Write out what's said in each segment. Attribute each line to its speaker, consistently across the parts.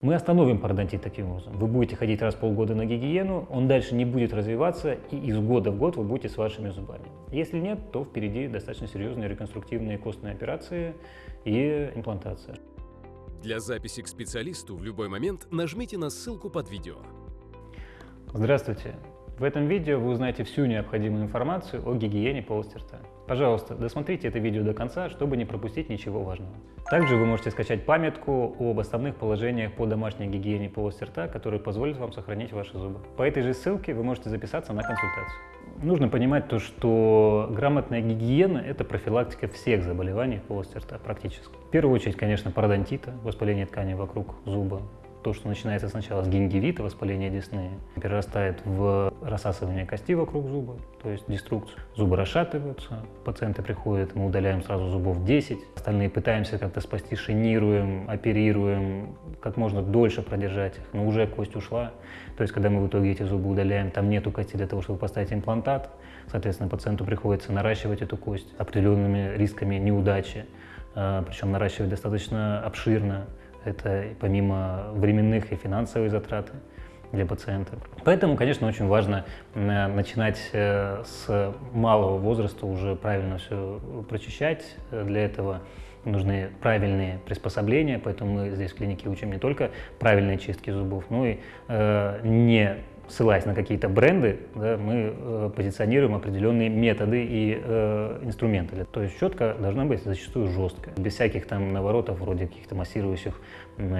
Speaker 1: Мы остановим пародонтит таким образом. Вы будете ходить раз в полгода на гигиену, он дальше не будет развиваться, и из года в год вы будете с вашими зубами. Если нет, то впереди достаточно серьезные реконструктивные костные операции и имплантация.
Speaker 2: Для записи к специалисту в любой момент нажмите на ссылку под видео.
Speaker 1: Здравствуйте! В этом видео вы узнаете всю необходимую информацию о гигиене полости рта. Пожалуйста, досмотрите это видео до конца, чтобы не пропустить ничего важного. Также вы можете скачать памятку об основных положениях по домашней гигиене полости рта, которые позволят вам сохранить ваши зубы. По этой же ссылке вы можете записаться на консультацию. Нужно понимать то, что грамотная гигиена – это профилактика всех заболеваний полости рта практически. В первую очередь, конечно, пародонтита, воспаление ткани вокруг зуба, то, что начинается сначала с гингивита, воспаления десны, перерастает в рассасывание кости вокруг зуба, то есть деструкцию. Зубы расшатываются, пациенты приходят, мы удаляем сразу зубов 10, остальные пытаемся как-то спасти, шинируем, оперируем, как можно дольше продержать их, но уже кость ушла. То есть, когда мы в итоге эти зубы удаляем, там нету кости для того, чтобы поставить имплантат, соответственно, пациенту приходится наращивать эту кость определенными рисками неудачи, а, причем наращивать достаточно обширно, это помимо временных и финансовых затрат для пациента. Поэтому, конечно, очень важно э, начинать э, с малого возраста уже правильно все прочищать. Для этого нужны правильные приспособления, поэтому мы здесь в клинике учим не только правильные чистки зубов, но и э, не ссылаясь на какие-то бренды, да, мы э, позиционируем определенные методы и э, инструменты. То есть щетка должна быть зачастую жесткая, без всяких там наворотов, вроде каких-то массирующих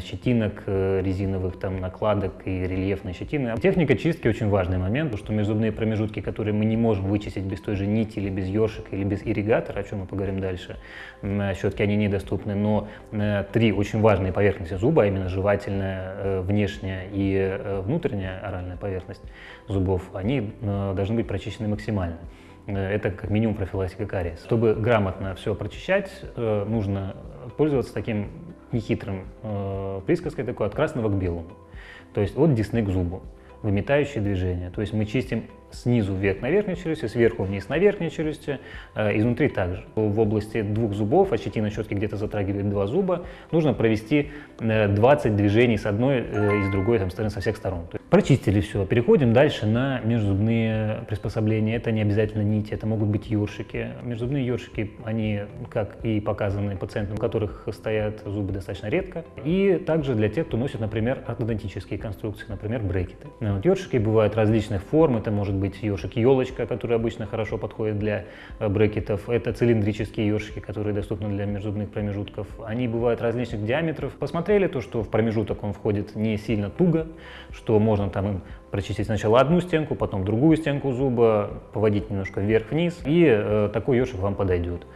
Speaker 1: щетинок, э, резиновых там накладок и рельефной щетины. Техника чистки очень важный момент, потому что межзубные промежутки, которые мы не можем вычистить без той же нити или без ёршика или без ирригатора, о чем мы поговорим дальше, щетки они недоступны, но э, три очень важные поверхности зуба, а именно жевательная, э, внешняя и внутренняя оральная поверхность зубов, они должны быть прочищены максимально. Это как минимум профилактика кариеса. Чтобы грамотно все прочищать, нужно пользоваться таким нехитрым э, присказкой такой от красного к белому. То есть от десны к зубу, выметающие движения. То есть мы чистим снизу вверх на верхней челюсти, сверху вниз на верхней челюсти, э, изнутри также. В области двух зубов, а щетина щетки где-то затрагивает два зуба, нужно провести 20 э, движений с одной э, и с другой там, стороны, со всех сторон. Прочистили все, переходим дальше на межзубные приспособления. Это не обязательно нити, это могут быть ёршики. Межзубные ёршики, они, как и показаны пациентам, у которых стоят зубы достаточно редко. И также для тех, кто носит, например, ортодонтические конструкции, например, брекеты. Вот, ёршики бывают различных форм, это может быть быть ёшик елочка, который обычно хорошо подходит для э, брекетов. Это цилиндрические ёшики, которые доступны для межзубных промежутков. Они бывают различных диаметров. Посмотрели то, что в промежуток он входит не сильно туго, что можно там им прочистить сначала одну стенку, потом другую стенку зуба, поводить немножко вверх-вниз, и э, такой ёршик вам подойдет.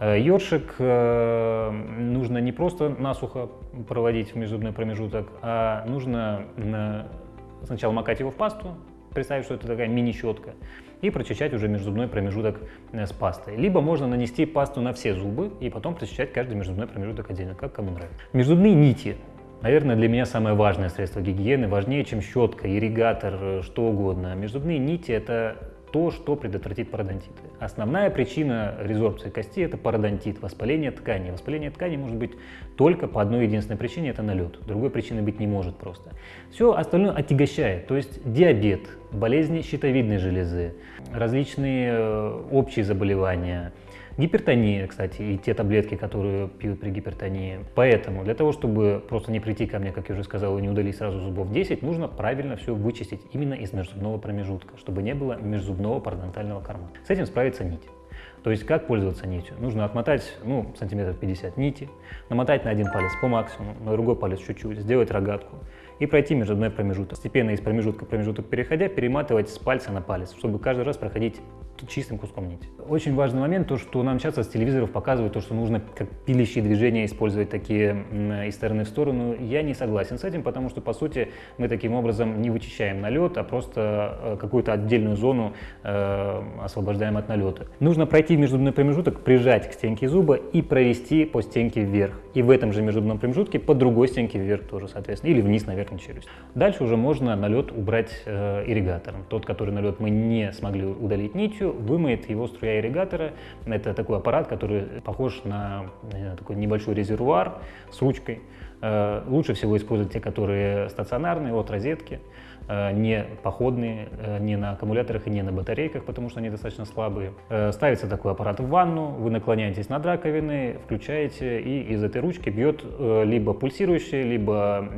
Speaker 1: Э, ёршик э, нужно не просто насухо проводить в межзубный промежуток, а нужно э, сначала макать его в пасту, представить, что это такая мини-щетка, и прочищать уже межзубной промежуток э, с пастой. Либо можно нанести пасту на все зубы и потом прочищать каждый межзубной промежуток отдельно, как кому нравится. Межзубные нити. Наверное, для меня самое важное средство гигиены, важнее, чем щетка, ирригатор, э, что угодно. Межзубные нити – это то, что предотвратит пародонтиты. Основная причина резорбции кости – это пародонтит, воспаление ткани. Воспаление ткани может быть только по одной единственной причине – это налет. Другой причины быть не может просто. Все остальное отягощает, то есть диабет, болезни щитовидной железы, различные э, общие заболевания – Гипертония, кстати, и те таблетки, которые пьют при гипертонии. Поэтому для того, чтобы просто не прийти ко мне, как я уже сказал, и не удалить сразу зубов 10, нужно правильно все вычистить именно из межзубного промежутка, чтобы не было межзубного парадонтального кармана. С этим справится нить. То есть как пользоваться нитью? Нужно отмотать, ну, сантиметров 50 нити, намотать на один палец по максимуму, на другой палец чуть-чуть, сделать рогатку и пройти межзубной промежуток. Постепенно из промежутка в промежуток переходя, перематывать с пальца на палец, чтобы каждый раз проходить чистым куском нити. Очень важный момент, то, что нам часто с телевизоров показывают, то, что нужно как пилящие движения использовать такие из стороны в сторону. Я не согласен с этим, потому что, по сути, мы таким образом не вычищаем налет, а просто э, какую-то отдельную зону э, освобождаем от налета. Нужно пройти межзубной промежуток, прижать к стенке зуба и провести по стенке вверх. И в этом же межзубном промежутке по другой стенке вверх тоже, соответственно, или вниз на верхнюю челюсть. Дальше уже можно налет убрать э, ирригатором. Тот, который налет мы не смогли удалить нитью, полностью вымоет его струя ирригатора. Это такой аппарат, который похож на такой небольшой резервуар с ручкой, лучше всего использовать те, которые стационарные, от розетки. Э, не походные, э, не на аккумуляторах и не на батарейках, потому что они достаточно слабые. Э, ставится такой аппарат в ванну, вы наклоняетесь над раковиной, включаете, и из этой ручки бьет либо пульсирующая, либо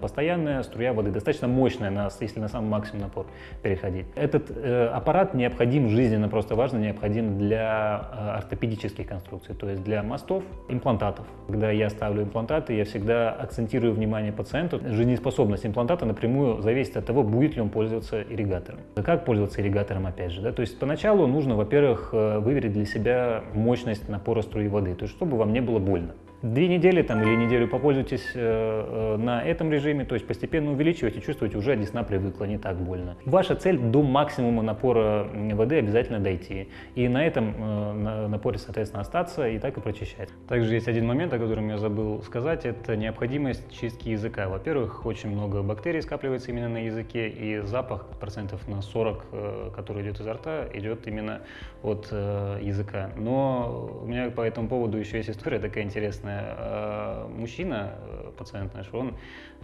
Speaker 1: постоянная струя воды, достаточно мощная, если на самый максимум напор переходить. Этот аппарат необходим, жизненно просто важно, необходим для ортопедических конструкций, то есть для мостов, имплантатов. Когда я ставлю имплантаты, я всегда акцентирую внимание пациенту. Жизнеспособность имплантата напрямую зависит от того, будет ли он пользоваться ирригатором. Как пользоваться ирригатором, опять же, да? То есть поначалу нужно, во-первых, э, выверить для себя мощность напора струи воды, то есть чтобы вам не было больно. Две недели там, или неделю попользуйтесь э, э, на этом режиме, то есть постепенно увеличивайте, чувствуете, уже десна привыкла, не так больно. Ваша цель до максимума напора воды обязательно дойти. И на этом э, на, напоре, соответственно, остаться и так и прочищать. Также есть один момент, о котором я забыл сказать, это необходимость чистки языка. Во-первых, очень много бактерий скапливается именно на языке, и запах процентов на 40, э, который идет изо рта, идет именно от э, языка. Но у меня по этому поводу еще есть история такая интересная интересная. Э, мужчина, э, пациент наш, он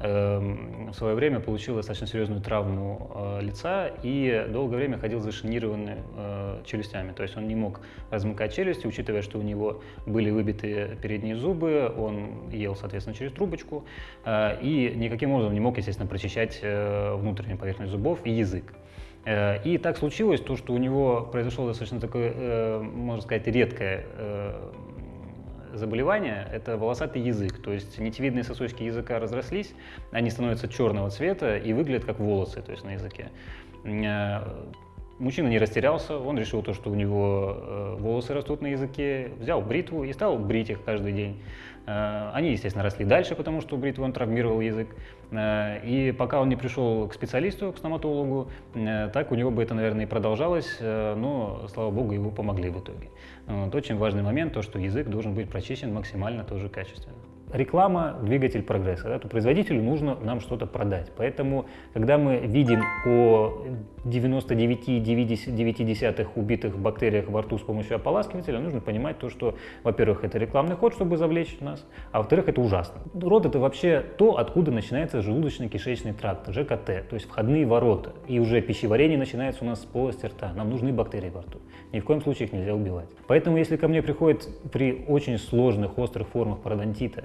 Speaker 1: эм, в свое время получил достаточно серьезную травму э, лица и долгое время ходил зашинированный челюстями. То есть он не мог размыкать челюсти, учитывая, что у него были выбиты передние зубы, он ел, соответственно, через трубочку и никаким образом не мог, естественно, прочищать внутреннюю поверхность зубов и язык. И так случилось, то, что у него произошло достаточно такое, можно сказать, редкое заболевание – это волосатый язык, то есть нитевидные сосочки языка разрослись, они становятся черного цвета и выглядят как волосы, то есть на языке. Э, мужчина не растерялся, он решил то, что у него э, волосы растут на языке, взял бритву и стал брить их каждый день. Э, они, естественно, росли дальше, потому что бритвой он травмировал язык. И пока он не пришел к специалисту, к стоматологу, так у него бы это, наверное, и продолжалось, но, слава богу, его помогли в итоге. Вот, очень важный момент, то, что язык должен быть прочищен максимально тоже качественно реклама – двигатель прогресса. Да? То производителю нужно нам что-то продать. Поэтому, когда мы видим о 99,9 убитых бактериях во рту с помощью ополаскивателя, нужно понимать то, что, во-первых, это рекламный ход, чтобы завлечь нас, а во-вторых, это ужасно. Рот – это вообще то, откуда начинается желудочно-кишечный тракт, ЖКТ, то есть входные ворота. И уже пищеварение начинается у нас с полости рта. Нам нужны бактерии во рту. Ни в коем случае их нельзя убивать. Поэтому, если ко мне приходит при очень сложных, острых формах пародонтита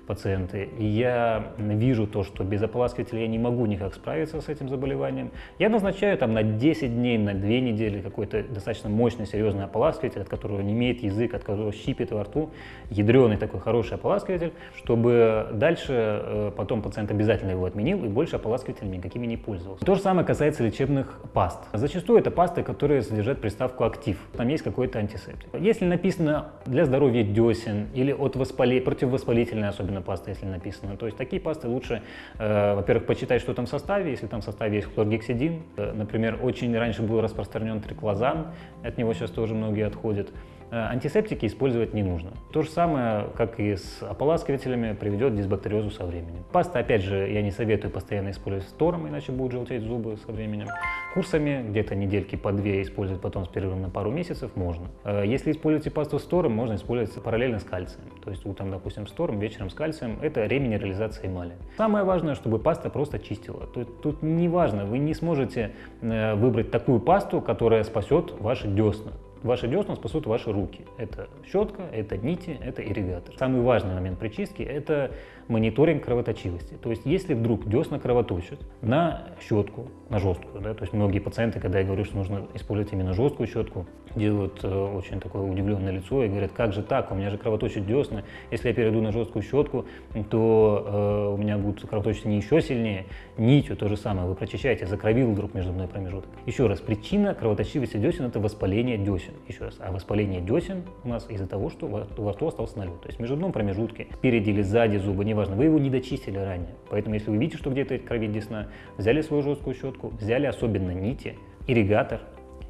Speaker 1: пациенты, и я вижу то, что без ополаскивателя я не могу никак справиться с этим заболеванием, я назначаю там на 10 дней, на 2 недели какой-то достаточно мощный, серьезный ополаскиватель, от которого не имеет язык, от которого щипит во рту, ядреный такой хороший ополаскиватель, чтобы дальше э, потом пациент обязательно его отменил и больше ополаскивателями никакими не пользовался. То же самое касается лечебных паст. Зачастую это пасты, которые содержат приставку «актив». Там есть какой-то антисептик. Если написано для здоровья десен или от воспали... противовоспалительной особенно паста, если написано, то есть такие пасты лучше, э, во-первых, почитать, что там в составе, если там в составе есть хлоргексидин. Э, например, очень раньше был распространен триклозан, от него сейчас тоже многие отходят. Э, антисептики использовать не нужно. То же самое, как и с ополаскивателями, приведет к дисбактериозу со временем. Паста, опять же, я не советую постоянно использовать с тором, иначе будут желтеть зубы со временем. Курсами, где-то недельки по две использовать, потом с перерывом на пару месяцев можно. Э, если используете пасту с тором, можно использовать параллельно с кальцием. То есть утром, допустим, с тором, вечером с кальцием. Это реминерализация эмали. Самое важное, чтобы паста просто чистила. Тут, тут не важно, вы не сможете э, выбрать такую пасту, которая спасет ваши десна. Ваши десна спасут ваши руки. Это щетка, это нити, это ирригатор. Самый важный момент при чистке – это мониторинг кровоточивости. То есть, если вдруг десна кровоточат на щетку, на жесткую, да, то есть многие пациенты, когда я говорю, что нужно использовать именно жесткую щетку, делают э, очень такое удивленное лицо и говорят, как же так, у меня же кровоточат десна, если я перейду на жесткую щетку, то э, у меня будут кровоточить не еще сильнее, нитью то же самое, вы прочищаете, закровил вдруг между мной промежуток. Еще раз, причина кровоточивости десен – это воспаление десен. Еще раз, а воспаление десен у нас из-за того, что во рту остался налет. То есть в междунном промежутке, спереди или сзади зуба, неважно, вы его не дочистили ранее. Поэтому если вы видите, что где-то кровит десна, взяли свою жесткую щетку, взяли особенно нити, ирригатор,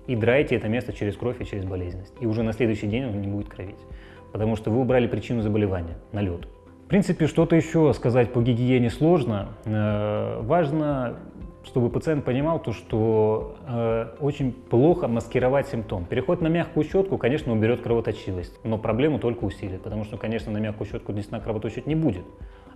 Speaker 1: и драете это место через кровь и через болезненность. И уже на следующий день он не будет кровить, потому что вы убрали причину заболевания – налет. В принципе, что-то еще сказать по гигиене сложно. Э, важно, чтобы пациент понимал то, что э, очень плохо маскировать симптом. Переход на мягкую щетку, конечно, уберет кровоточивость, но проблему только усилит, потому что, конечно, на мягкую щетку десна кровоточить не будет.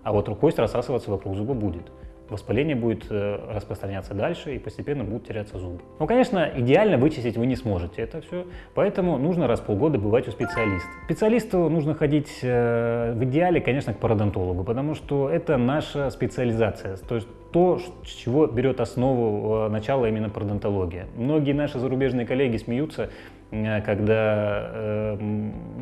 Speaker 1: а вот кость рассасываться вокруг зуба будет воспаление будет э, распространяться дальше и постепенно будут теряться зубы. Ну, конечно, идеально вычистить вы не сможете это все, поэтому нужно раз в полгода бывать у специалиста. Специалисту нужно ходить э, в идеале, конечно, к пародонтологу, потому что это наша специализация, то есть то, с чего берет основу э, начала именно пародонтология. Многие наши зарубежные коллеги смеются, когда э,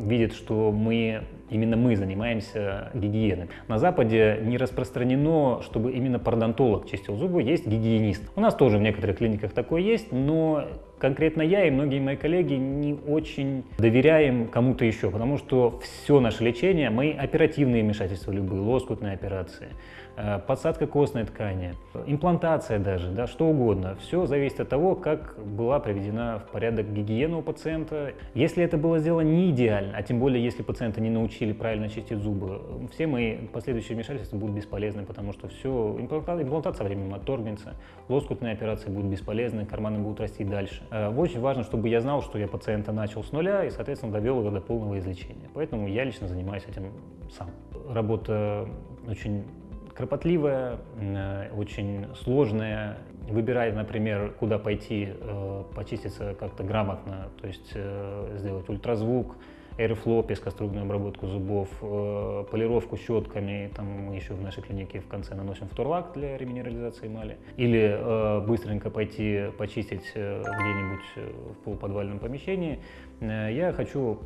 Speaker 1: видят, что мы Именно мы занимаемся гигиеной. На Западе не распространено, чтобы именно пародонтолог чистил зубы, есть гигиенист. У нас тоже в некоторых клиниках такое есть, но конкретно я и многие мои коллеги не очень доверяем кому-то еще, потому что все наше лечение, мои оперативные вмешательства любые, лоскутные операции, э, подсадка костной ткани, имплантация даже, да, что угодно. Все зависит от того, как была приведена в порядок гигиена у пациента. Если это было сделано не идеально, а тем более если пациента не научили правильно чистить зубы, все мои последующие вмешательства будут бесполезны, потому что все, имплантация со временем отторгнется, лоскутные операции будут бесполезны, карманы будут расти дальше. Э, очень важно, чтобы я знал, что я пациента начал с нуля и, соответственно, довел его до полного излечения. Поэтому я лично занимаюсь этим сам. Работа очень кропотливая, э, очень сложная. Выбирая, например, куда пойти э, почиститься как-то грамотно, то есть сделать ультразвук, Airflow, пескоструйную обработку зубов, э, полировку щетками, там мы еще в нашей клинике в конце наносим фторлак для реминерализации эмали. Или э, быстренько пойти почистить э, где-нибудь в полуподвальном помещении. Я хочу,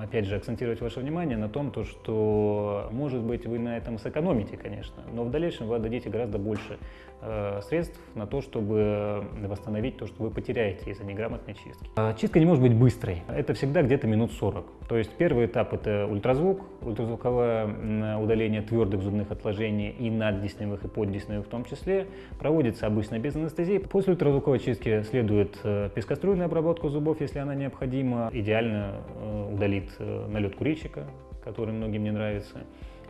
Speaker 1: опять же, акцентировать ваше внимание на том, то, что, может быть, вы на этом сэкономите, конечно, но в дальнейшем вы отдадите гораздо больше Э, средств на то, чтобы восстановить то, что вы потеряете из-за неграмотной чистки. А чистка не может быть быстрой. Это всегда где-то минут 40. То есть первый этап – это ультразвук, ультразвуковое удаление твердых зубных отложений и наддесневых, и поддесневых в том числе. Проводится обычно без анестезии. После ультразвуковой чистки следует э, пескоструйная обработка зубов, если она необходима. Идеально э, удалит налет курильщика, который многим не нравится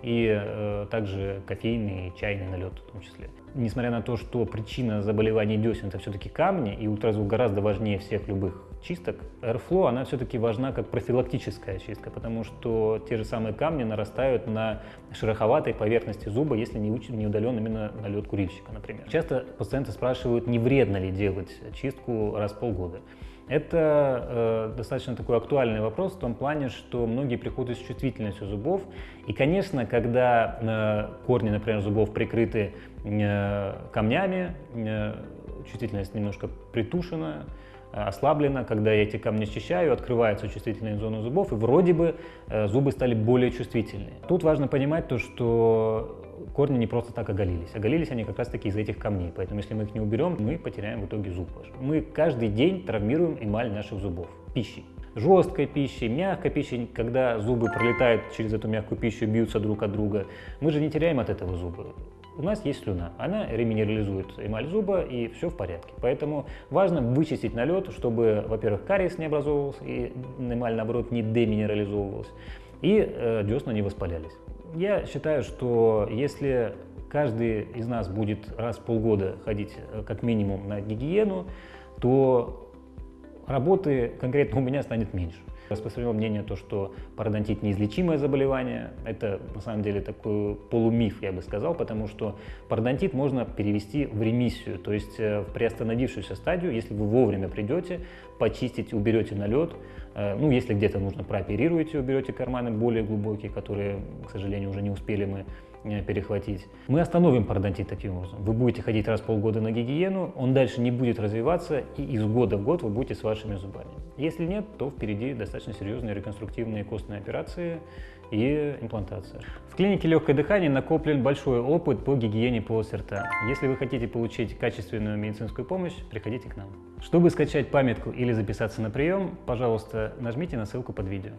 Speaker 1: и э, также кофейный и чайный налет в том числе. Несмотря на то, что причина заболеваний десен это все-таки камни, и ультразвук гораздо важнее всех любых чисток, Airflow, она все-таки важна как профилактическая чистка, потому что те же самые камни нарастают на шероховатой поверхности зуба, если не удален именно налет курильщика, например. Часто пациенты спрашивают, не вредно ли делать чистку раз в полгода. Это э, достаточно такой актуальный вопрос в том плане, что многие приходят с чувствительностью зубов. И, конечно, когда э, корни, например, зубов прикрыты э, камнями, э, чувствительность немножко притушена, ослаблена, когда я эти камни счищаю, открывается чувствительная зона зубов, и вроде бы э, зубы стали более чувствительные. Тут важно понимать то, что корни не просто так оголились. Оголились они как раз таки из этих камней. Поэтому если мы их не уберем, мы потеряем в итоге зуб. Мы каждый день травмируем эмаль наших зубов пищей. Жесткой пищей, мягкой пищей, когда зубы пролетают через эту мягкую пищу, бьются друг от друга. Мы же не теряем от этого зубы. У нас есть слюна, она реминерализует эмаль зуба и все в порядке. Поэтому важно вычистить налет, чтобы, во-первых, кариес не образовывался и эмаль, наоборот, не деминерализовывалась, и э, десна не воспалялись. Я считаю, что если каждый из нас будет раз в полгода ходить э, как минимум на гигиену, то работы конкретно у меня станет меньше. Распространено мнение то, что пародонтит неизлечимое заболевание. Это на самом деле такой полумиф, я бы сказал, потому что пародонтит можно перевести в ремиссию, то есть э, в приостановившуюся стадию, если вы вовремя придете, почистите, уберете налет, э, ну, если где-то нужно прооперируете, уберете карманы более глубокие, которые, к сожалению, уже не успели мы перехватить. Мы остановим пародонтит таким образом. Вы будете ходить раз в полгода на гигиену, он дальше не будет развиваться, и из года в год вы будете с вашими зубами. Если нет, то впереди достаточно серьезные реконструктивные костные операции и имплантация. В клинике легкое дыхание накоплен большой опыт по гигиене полости рта. Если вы хотите получить качественную медицинскую помощь, приходите к нам. Чтобы скачать памятку или записаться на прием, пожалуйста, нажмите на ссылку под видео.